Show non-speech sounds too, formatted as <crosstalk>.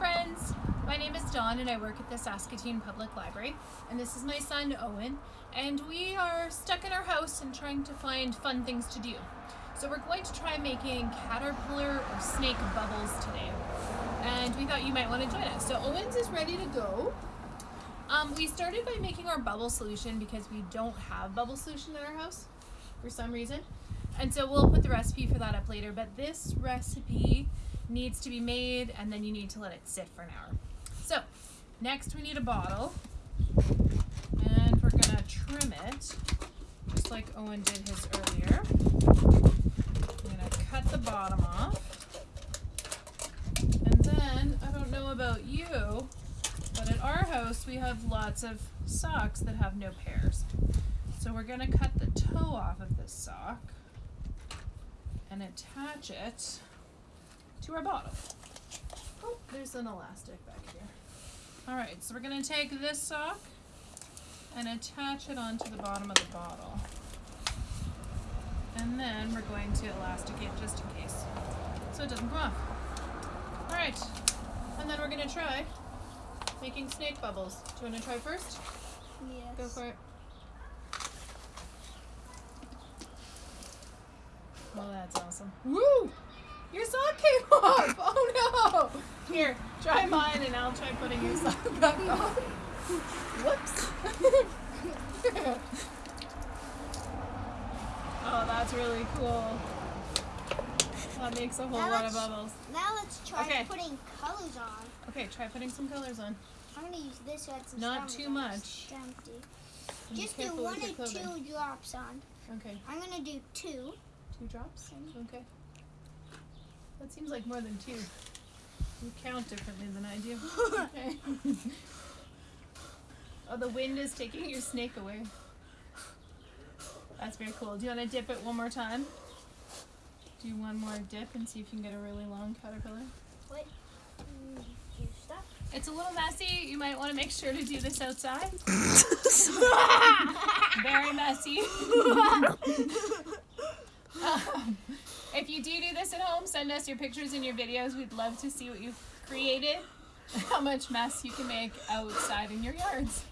friends. My name is Dawn and I work at the Saskatoon Public Library. And this is my son Owen. And we are stuck in our house and trying to find fun things to do. So we're going to try making caterpillar or snake bubbles today. And we thought you might want to join us. So Owens is ready to go. Um, we started by making our bubble solution because we don't have bubble solution in our house for some reason. And so we'll put the recipe for that up later. But this recipe needs to be made and then you need to let it sit for an hour. So next we need a bottle and we're gonna trim it just like Owen did his earlier. I'm gonna cut the bottom off and then I don't know about you but at our house we have lots of socks that have no pairs. So we're gonna cut the toe off of this sock and attach it to our bottle. Oh, there's an elastic back here. All right, so we're gonna take this sock and attach it onto the bottom of the bottle. And then we're going to elasticate just in case, so it doesn't come off. All right, and then we're gonna try making snake bubbles. Do you wanna try first? Yes. Go for it. Well, that's awesome. Woo! Your sock came <laughs> off! Oh no! Here, try mine and I'll try putting your sock <laughs> back on. Whoops! <laughs> oh, that's really cool. That makes a whole Now lot of bubbles. Now let's try Okay. putting colors on. Okay, try putting some colors on. I'm gonna use this one. Some Not too much. Just do one or two drops on. Okay, I'm gonna do two. two drops? Okay. That seems like more than two. You count differently than I do. <laughs> Okay. oh, the wind is taking your snake away. That's very cool. Do you want to dip it one more time? Do one more dip and see if you can get a really long caterpillar. Wait. You. It's a little messy. You might want to make sure to do this outside. <laughs> <laughs> Very messy. You do do this at home, send us your pictures and your videos. We'd love to see what you've created, how much mess you can make outside in your yards.